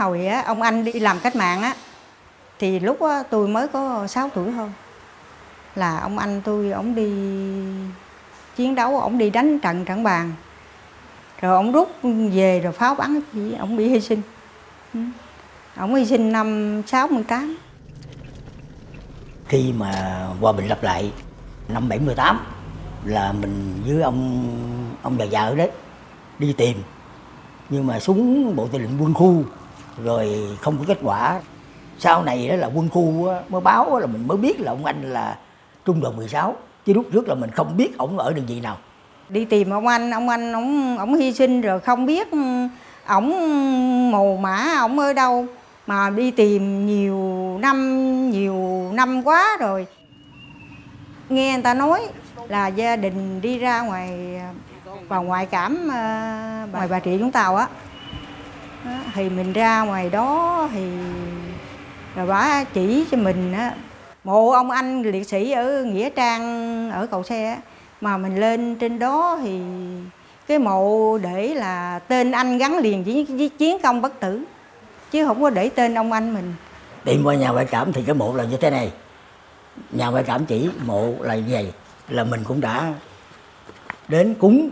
hồi á, ông anh đi làm cách mạng á, thì lúc á, tôi mới có 6 tuổi thôi. Là ông anh tôi ổng đi chiến đấu ổng đi đánh trận trận bàn. Rồi ổng rút về rồi pháo bắn, chỉ ổng bị hy sinh. Ừ. Ông ổng hy sinh năm 68 khi mà hòa bình lập lại, năm 78 là mình với ông ông già già ở đấy, đi tìm. Nhưng mà súng bộ tư lệnh quân khu rồi không có kết quả. Sau này đó là quân khu á, mới báo á là mình mới biết là ông anh là trung đoàn 16 chứ lúc trước là mình không biết ổng ở đơn vị nào. Đi tìm ông anh ông anh ổng ổng hy sinh rồi không biết ổng mồ mã ổng ở đâu. Mà đi tìm nhiều năm nhiều năm quá rồi. Nghe người ta nói là gia đình đi ra ngoài à, vào ngoại cảm ngoài bà trị vũng tàu á thì mình ra ngoài đó thì rồi bà chỉ cho mình á. Mộ ông anh liệt sĩ ở nghĩa trang ở cầu xe á mà mình lên trên đó thì cái mộ để là tên anh gắn liền với, với chiến công bất tử chứ không có để tên ông anh mình. Tìm qua nhà ngoại cảm thì cái mộ là như thế này. Nhà ngoại cảm chỉ mộ là như vậy là mình cũng đã đến cúng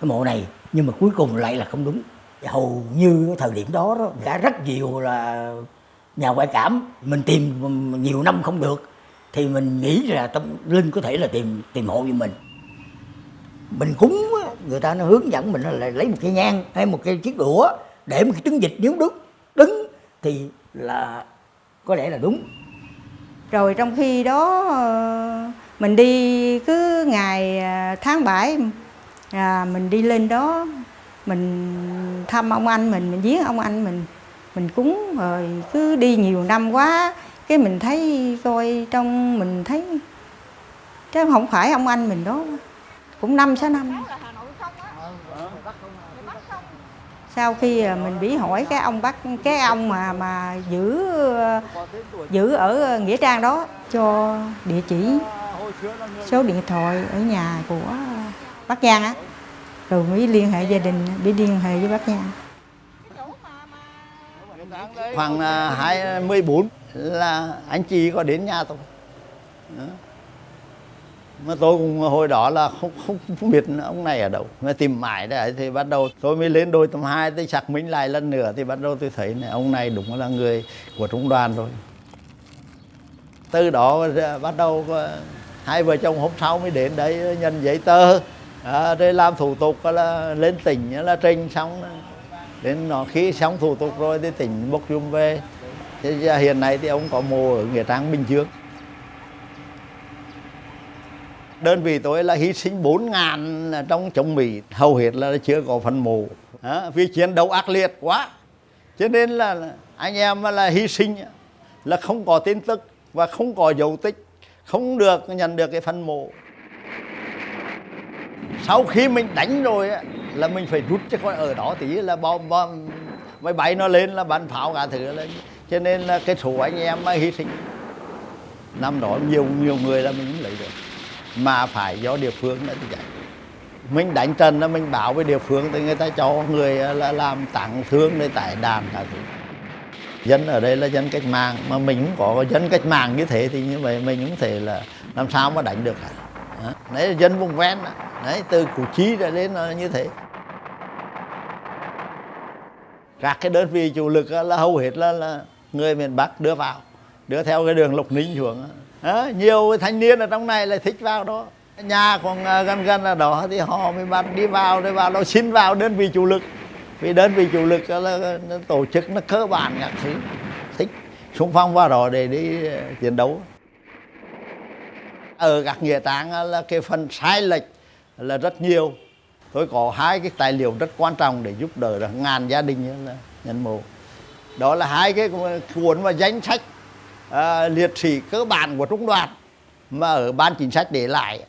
cái mộ này nhưng mà cuối cùng lại là không đúng hầu như thời điểm đó, đó đã rất nhiều là nhà ngoại cảm. Mình tìm nhiều năm không được thì mình nghĩ là tâm linh có thể là tìm tìm hộ cho mình. Mình cúng người ta nó hướng dẫn mình là lấy một cái nhang hay một cái chiếc đũa để một cái trứng vịt nếu đứng đứng thì là có lẽ là đúng. Rồi trong khi đó mình đi cứ ngày à, tháng 7 à, mình đi lên đó mình thăm ông anh, mình mình giếng ông anh, mình mình cúng, rồi cứ đi nhiều năm quá, cái mình thấy coi trong, mình thấy, chứ không phải ông anh mình đó. Cũng năm sáu năm. Sau khi à, mình bị hỏi cái ông bắt cái ông mà mà giữ à, giữ ở nghĩa trang đó, cho địa chỉ, số điện thoại ở nhà của bắc Giang á rồi mới liên hệ gia đình mới liên hệ với bác nha. Khoảng à, 24 là anh chị có đến nhà tôi. Đó. mà tôi cũng hồi đó là không không, không biết ông này ở đâu. Mà tìm mãi đấy thì bắt đầu tôi mới lên đôi tầm hai tôi xác minh lại lần nữa thì bắt đầu tôi thấy này ông này đúng là người của trung đoàn rồi. Từ đó bắt đầu à, hai vợ chồng hôm sau mới đến đấy nhận giấy tờ à, rồi làm thủ tục là lên tỉnh là trình xong đến nó khi xong thủ tục rồi thì tỉnh bốc dùm về. Thế giờ hiện nay thì ông có mồ ở nghĩa trang bình dương. Đơn vị tôi là hy sinh 4 ngàn trong chống Mỹ. Hầu hết là chưa có phần mộ à, vì chiến đấu ác liệt quá. Cho nên là anh em là hy sinh là không có tin tức và không có dấu tích không được nhận được cái phần mộ sau khi mình đánh rồi á, là mình phải rút chứ coi ở đó. Tí là bom bom máy bay nó lên là bắn pháo cả thứ lên. Cho nên là cái số anh em mà hy sinh năm đó nhiều nhiều người là mình cũng lấy được. Mà phải do địa phương đã giải vậy mình đánh trần là mình bảo với địa phương thì người ta cho người à, là làm tặng thương để tải đàn cả thứ. Dân ở đây là dân cách mạng mà mình cũng có dân cách mạng như thế thì như vậy mình cũng thể là làm sao mà đánh được cả đấy là dân vùng ven đó. đấy từ củ chi ra đến là như thế. Các cái đơn vị chủ lực ờ, là hầu hết là, là người miền Bắc đưa vào đưa theo cái đường Lộc Ninh xuống. À, nhiều thanh niên ở trong này là thích vào đó. Nhà còn gần gần là đó thì họ mới bắt đi vào để vào nó xin vào đơn vị chủ lực. Vì đơn vị chủ lực là tổ chức nó cơ bản các thứ thích. Xung phong vào đó để đi chiến đấu ở các nghĩa trang là cái phần sai lệch là rất nhiều. Tôi có hai cái tài liệu rất quan trọng để giúp đỡ được ngàn gia đình là nhân mộ. Đó là hai cái cuốn và danh sách à, liệt sĩ cơ bản của trung đoàn mà ở ban chính sách để lại.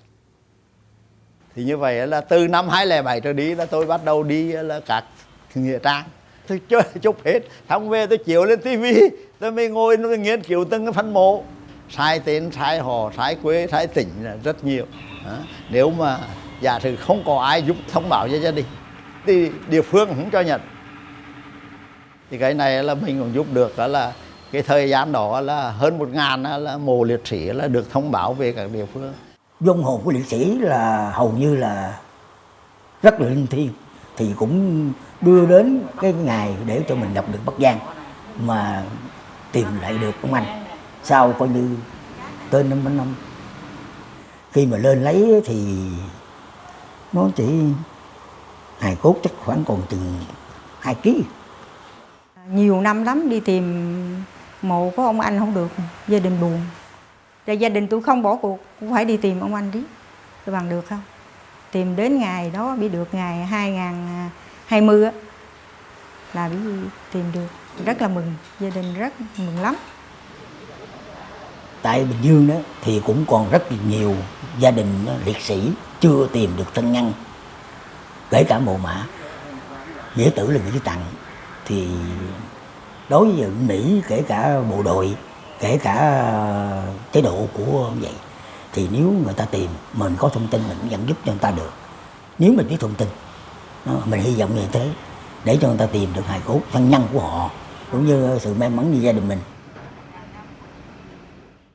Thì như vậy là từ năm 2007 trở đi là tôi bắt đầu đi là các nghĩa trang tôi chơi chụp hết xong về tôi chiếu lên tivi tôi mới ngồi tôi nghiên cứu từng cái phân mộ sai tên sai họ sai quê sai tỉnh là rất nhiều. À, nếu mà giả sử không có ai giúp thông báo cho gia đình thì địa phương cũng cho nhận. Thì cái này là mình cũng giúp được đó là cái thời gian đó là hơn một ngàn là mộ liệt sĩ là được thông báo về các địa phương. Dung hồn của liệt sĩ là hầu như là rất là linh thiêng thì cũng đưa đến cái ngày để cho mình gặp được Bắc Giang mà tìm lại được ông anh sau coi như tên năm năm. Khi mà lên lấy thì nó chỉ hài cốt chắc khoảng còn chừng hai ký. Nhiều năm lắm đi tìm mộ của ông anh không được, gia đình buồn. Rồi gia đình tôi không bỏ cuộc, cũng phải đi tìm ông anh đi tôi bằng được không? Tìm đến ngày đó, bị được ngày 2020 á, là bị tìm được. Rất là mừng, gia đình rất mừng lắm tại Bình Dương đó, thì cũng còn rất nhiều gia đình ờ, liệt sĩ chưa tìm được thân nhân. Kể cả mộ mã. Nghĩa tử là nghĩa tặng thì đối với Mỹ, kể cả bộ đội, kể cả ờ, chế độ của ông vậy, thì nếu người ta tìm, mình có thông tin, mình vẫn giúp cho người ta được. Nếu mình biết thông tin ờ, mình hy vọng như thế, để cho người ta tìm được hài cốt thân nhân của họ, cũng như sự may mắn như gia đình mình.